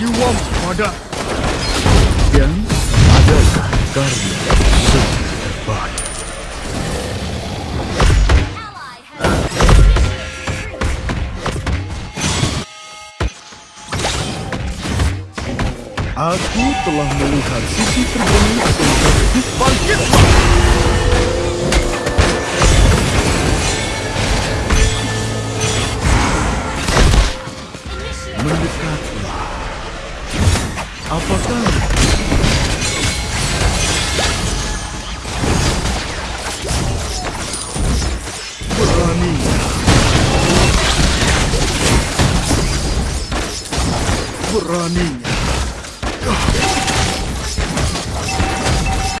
jiwamu pada yang adalah karya terbaik. Aku telah melihat sisi terbaik tentang bangkitlah. mendekatlah Apakah berani? Berani